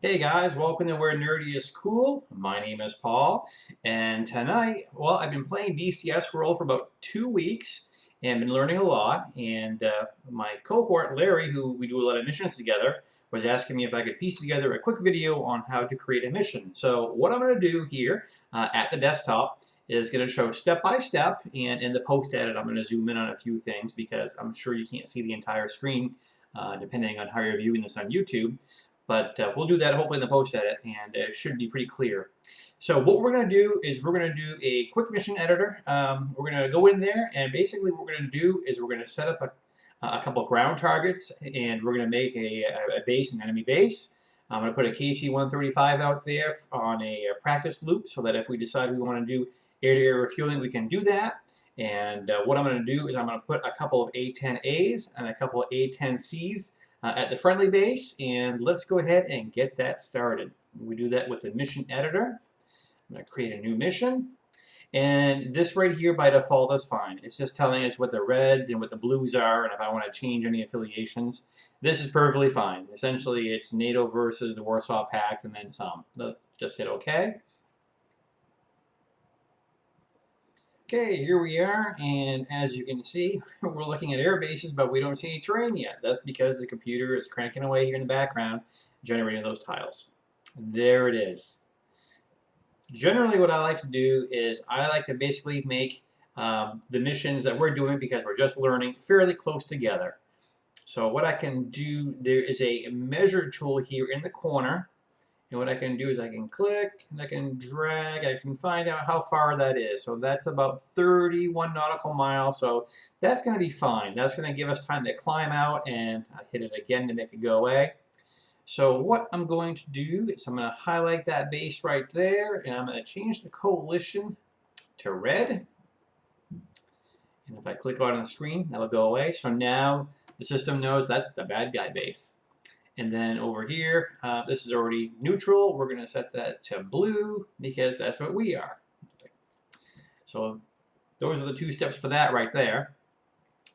Hey guys, welcome to Where Nerdy is Cool. My name is Paul, and tonight, well, I've been playing DCS World for about two weeks and been learning a lot. And uh, my cohort, Larry, who we do a lot of missions together, was asking me if I could piece together a quick video on how to create a mission. So what I'm going to do here uh, at the desktop is going to show step by step, and in the post edit, I'm going to zoom in on a few things because I'm sure you can't see the entire screen uh, depending on how you're viewing this on YouTube. But uh, we'll do that hopefully in the post edit and it should be pretty clear. So what we're going to do is we're going to do a quick mission editor. Um, we're going to go in there and basically what we're going to do is we're going to set up a, a couple ground targets and we're going to make a, a base, an enemy base. I'm going to put a KC-135 out there on a practice loop so that if we decide we want to do air-to-air -air refueling, we can do that. And uh, what I'm going to do is I'm going to put a couple of A-10As and a couple of A-10Cs uh, at the friendly base and let's go ahead and get that started. We do that with the mission editor. I'm going to create a new mission and this right here by default is fine. It's just telling us what the reds and what the blues are and if I want to change any affiliations. This is perfectly fine. Essentially it's NATO versus the Warsaw Pact and then some. Just hit OK. Okay, here we are, and as you can see, we're looking at air bases, but we don't see any terrain yet. That's because the computer is cranking away here in the background, generating those tiles. There it is. Generally, what I like to do is I like to basically make um, the missions that we're doing, because we're just learning, fairly close together. So what I can do, there is a measure tool here in the corner, and what I can do is I can click, and I can drag, I can find out how far that is. So that's about 31 nautical miles, so that's going to be fine. That's going to give us time to climb out, and I hit it again to make it go away. So what I'm going to do is I'm going to highlight that base right there, and I'm going to change the coalition to red. And if I click on the screen, that'll go away. So now the system knows that's the bad guy base. And then over here, uh, this is already neutral. We're going to set that to blue because that's what we are. So those are the two steps for that right there.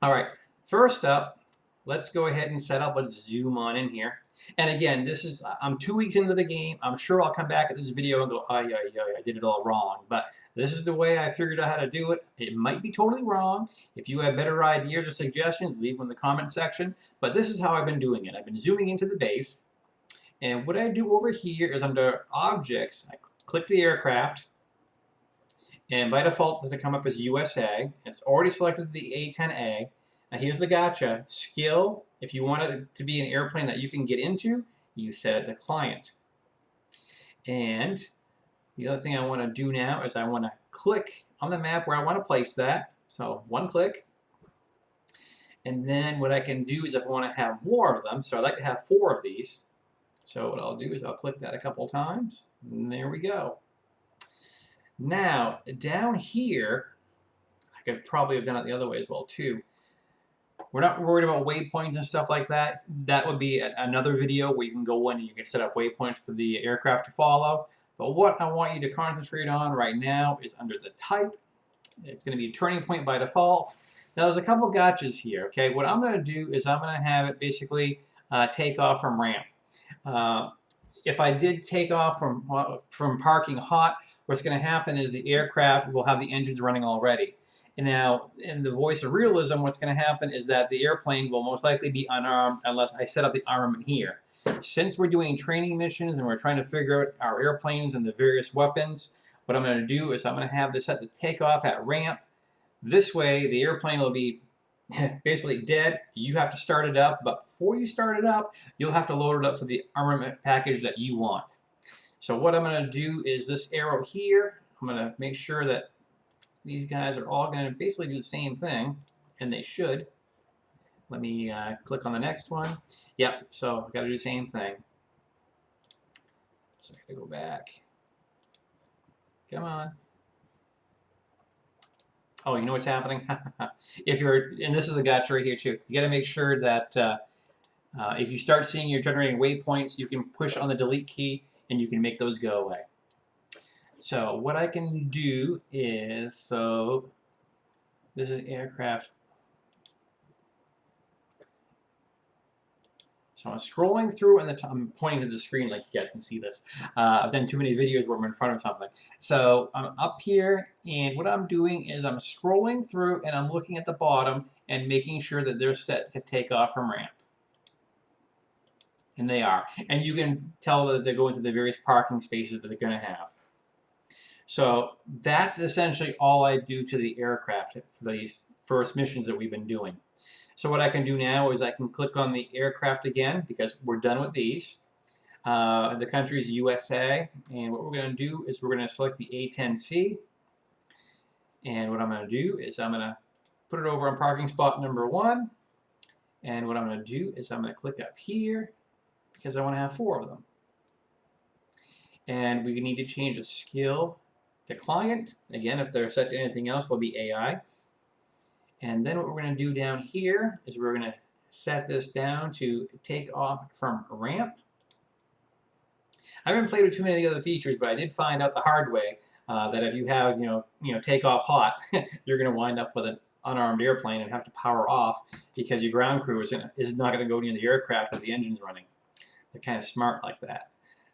All right, first up, let's go ahead and set up. Let's zoom on in here. And again, this is, I'm two weeks into the game. I'm sure I'll come back at this video and go, oh, yeah, I did it all wrong. But this is the way I figured out how to do it. It might be totally wrong. If you have better ideas or suggestions, leave them in the comment section. But this is how I've been doing it. I've been zooming into the base. And what I do over here is under Objects, I click the aircraft. And by default, it's going to come up as USA. It's already selected the A-10A. Now here's the gotcha. Skill, if you want it to be an airplane that you can get into, you set the client. And the other thing I want to do now is I want to click on the map where I want to place that. So one click. And then what I can do is if I want to have more of them, so I'd like to have four of these. So what I'll do is I'll click that a couple times. And there we go. Now, down here, I could probably have done it the other way as well too. We're not worried about waypoints and stuff like that. That would be another video where you can go in and you can set up waypoints for the aircraft to follow. But what I want you to concentrate on right now is under the type. It's going to be turning point by default. Now there's a couple gotchas here, okay? What I'm going to do is I'm going to have it basically uh, take off from ramp. Uh, if I did take off from, uh, from parking hot, what's going to happen is the aircraft will have the engines running already. And now, in the voice of realism, what's going to happen is that the airplane will most likely be unarmed unless I set up the armament here. Since we're doing training missions and we're trying to figure out our airplanes and the various weapons, what I'm going to do is I'm going to have this set to take off at ramp. This way, the airplane will be basically dead. You have to start it up, but before you start it up, you'll have to load it up for the armament package that you want. So what I'm going to do is this arrow here, I'm going to make sure that these guys are all going to basically do the same thing, and they should. Let me uh, click on the next one. Yep, so I've got to do the same thing. So I got to go back. Come on. Oh, you know what's happening? if you're, and this is a gotcha right here too, you got to make sure that uh, uh, if you start seeing you're generating waypoints, you can push on the delete key and you can make those go away. So what I can do is, so this is aircraft So I'm scrolling through and the I'm pointing to the screen like you guys can see this. Uh, I've done too many videos where I'm in front of something. So I'm up here and what I'm doing is I'm scrolling through and I'm looking at the bottom and making sure that they're set to take off from ramp. And they are. And you can tell that they're going to the various parking spaces that they're going to have. So that's essentially all I do to the aircraft for these first missions that we've been doing. So what I can do now is I can click on the aircraft again because we're done with these. Uh, the country is USA, and what we're going to do is we're going to select the A10C. And what I'm going to do is I'm going to put it over on parking spot number one. And what I'm going to do is I'm going to click up here because I want to have four of them. And we need to change the skill to client. Again, if they're set to anything else, it'll be AI. And then what we're going to do down here is we're going to set this down to take off from ramp. I haven't played with too many of the other features, but I did find out the hard way uh, that if you have, you know, you know, take off hot, you're going to wind up with an unarmed airplane and have to power off because your ground crew is, gonna, is not going to go near the aircraft with the engines running. They're kind of smart like that.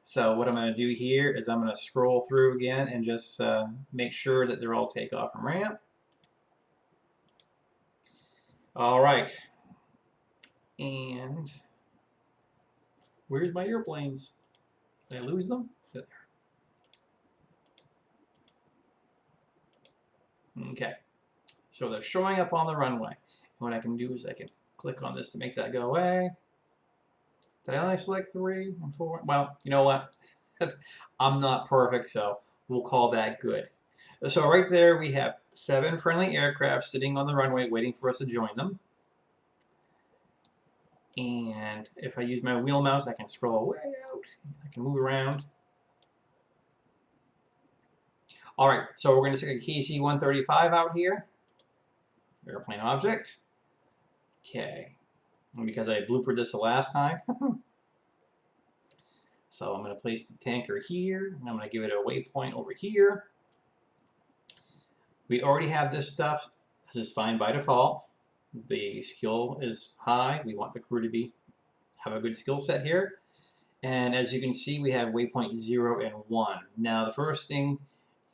So what I'm going to do here is I'm going to scroll through again and just uh, make sure that they're all takeoff and ramp. All right. And where's my airplanes? Did I lose them? Okay. So they're showing up on the runway. What I can do is I can click on this to make that go away. Did I only select three and four? Well, you know what? I'm not perfect, so we'll call that good. So right there we have seven friendly aircraft sitting on the runway waiting for us to join them. And if I use my wheel mouse, I can scroll way out. I can move around. All right, so we're going to stick a KC-135 out here. Airplane object. Okay. Because I bloopered this the last time. so I'm going to place the tanker here, and I'm going to give it a waypoint over here. We already have this stuff. This is fine by default. The skill is high. We want the crew to be have a good skill set here. And as you can see, we have waypoint 0 and 1. Now, the first thing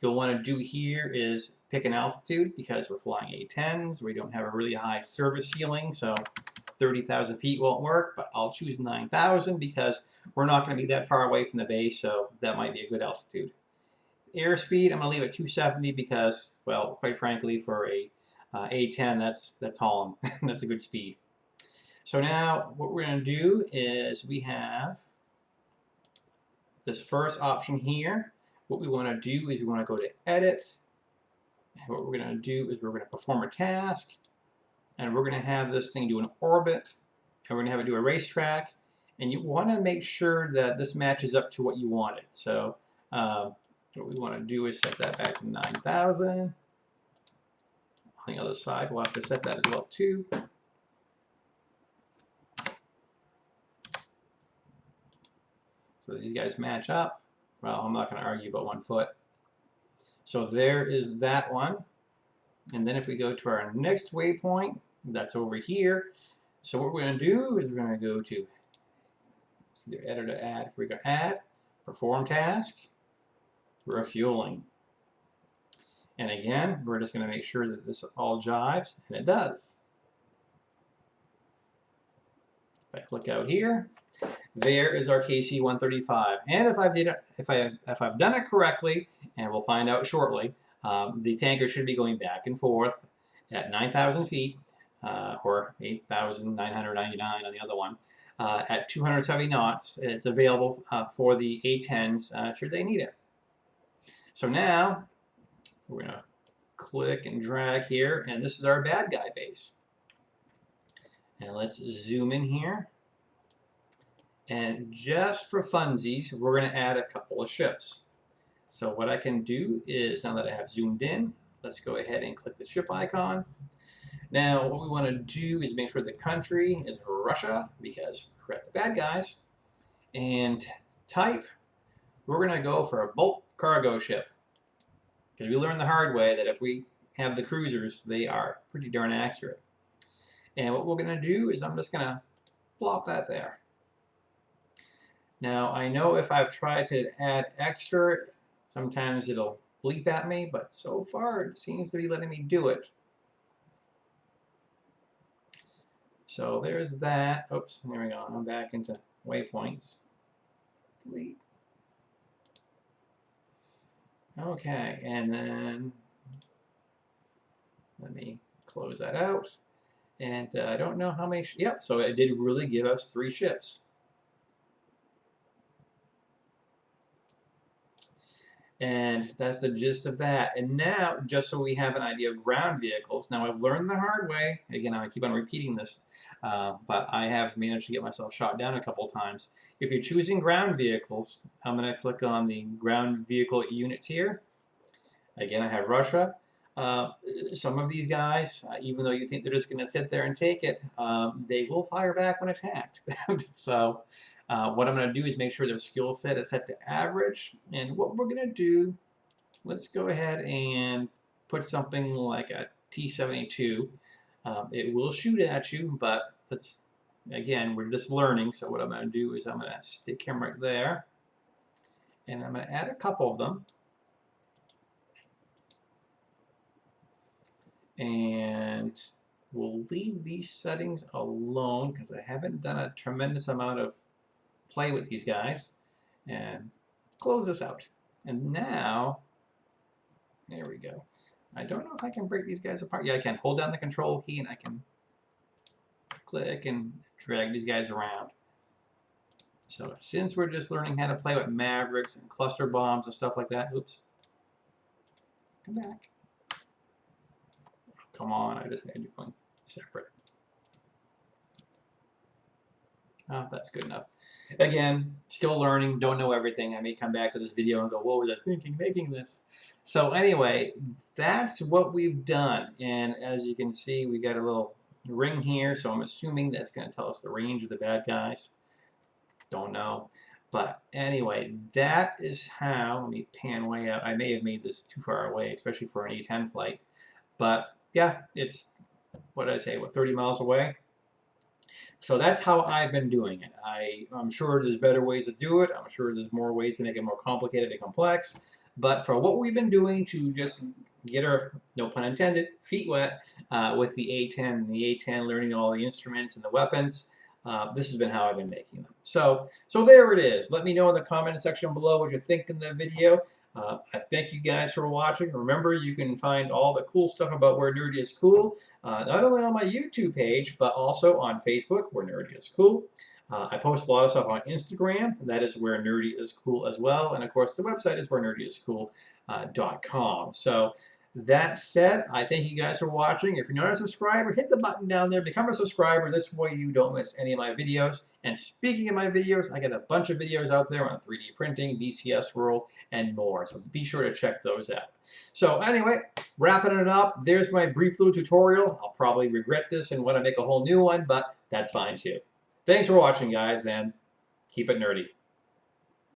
you'll want to do here is pick an altitude because we're flying A-10s. We don't have a really high service ceiling, so 30,000 feet won't work, but I'll choose 9,000 because we're not going to be that far away from the base, so that might be a good altitude. Airspeed, I'm going to leave it 270 because, well, quite frankly, for a uh, A10, that's, that's hauling. that's a good speed. So now what we're going to do is we have this first option here. What we want to do is we want to go to Edit. And what we're going to do is we're going to perform a task. And we're going to have this thing do an orbit. And we're going to have it do a racetrack. And you want to make sure that this matches up to what you wanted. So uh, what we want to do is set that back to 9,000. On the other side, we'll have to set that as well too. So these guys match up. Well, I'm not going to argue about one foot. So there is that one. And then if we go to our next waypoint, that's over here. So what we're going to do is we're going to go to either edit or add. We're going to add, perform task, refueling. And again, we're just going to make sure that this all jives, and it does. If I click out here, there is our KC-135. And if I've, did it, if, I, if I've done it correctly, and we'll find out shortly, um, the tanker should be going back and forth at 9,000 feet, uh, or 8,999 on the other one, uh, at 270 knots. It's available uh, for the A-10s uh, should they need it. So now, we're going to click and drag here, and this is our bad guy base. And let's zoom in here. And just for funsies, we're going to add a couple of ships. So what I can do is, now that I have zoomed in, let's go ahead and click the ship icon. Now, what we want to do is make sure the country is Russia, because we're at the bad guys. And type, we're going to go for a bulk cargo ship. Because we learned the hard way that if we have the cruisers, they are pretty darn accurate. And what we're going to do is I'm just going to plop that there. Now, I know if I've tried to add extra, sometimes it'll bleep at me, but so far it seems to be letting me do it. So there's that. Oops, there we go. I'm back into waypoints. Delete. Okay, and then let me close that out. And uh, I don't know how many, yep, so it did really give us three ships. And that's the gist of that. And now, just so we have an idea of ground vehicles, now I've learned the hard way. Again, I keep on repeating this, uh, but I have managed to get myself shot down a couple times. If you're choosing ground vehicles, I'm going to click on the ground vehicle units here. Again, I have Russia. Uh, some of these guys, uh, even though you think they're just going to sit there and take it, um, they will fire back when attacked. so uh, what I'm going to do is make sure their skill set is set to average. And what we're going to do, let's go ahead and put something like a T-72. Um, it will shoot at you, but let's, again, we're just learning. So what I'm going to do is I'm going to stick him right there. And I'm going to add a couple of them. And we'll leave these settings alone because I haven't done a tremendous amount of play with these guys and close this out. And now, there we go. I don't know if I can break these guys apart. Yeah, I can. Hold down the control key and I can click and drag these guys around. So since we're just learning how to play with Mavericks and cluster bombs and stuff like that, oops, come back. Come on, I just had you going separate. Oh, that's good enough. Again, still learning, don't know everything. I may come back to this video and go, what was I thinking making this? So anyway, that's what we've done. And as you can see, we got a little ring here, so I'm assuming that's going to tell us the range of the bad guys. Don't know. But anyway, that is how, let me pan way out. I may have made this too far away, especially for an A-10 flight. But yeah, it's, what did I say, what, 30 miles away? So that's how I've been doing it. I, I'm sure there's better ways to do it. I'm sure there's more ways to make it more complicated and complex. But for what we've been doing to just get our, no pun intended, feet wet uh, with the A10 and the A10, learning all the instruments and the weapons, uh, this has been how I've been making them. So, so there it is. Let me know in the comment section below what you think in the video. Uh, I thank you guys for watching. Remember, you can find all the cool stuff about Where Nerdy is Cool, uh, not only on my YouTube page, but also on Facebook, Where Nerdy is Cool. Uh, I post a lot of stuff on Instagram, that is Where Nerdy is Cool as well. And of course, the website is where wherenerdyiscool.com. So that said, I thank you guys for watching. If you're not a subscriber, hit the button down there, become a subscriber. This way you don't miss any of my videos. And speaking of my videos, I got a bunch of videos out there on 3D printing, DCS World, and more. So be sure to check those out. So anyway, wrapping it up, there's my brief little tutorial. I'll probably regret this and want to make a whole new one, but that's fine too. Thanks for watching, guys, and keep it nerdy.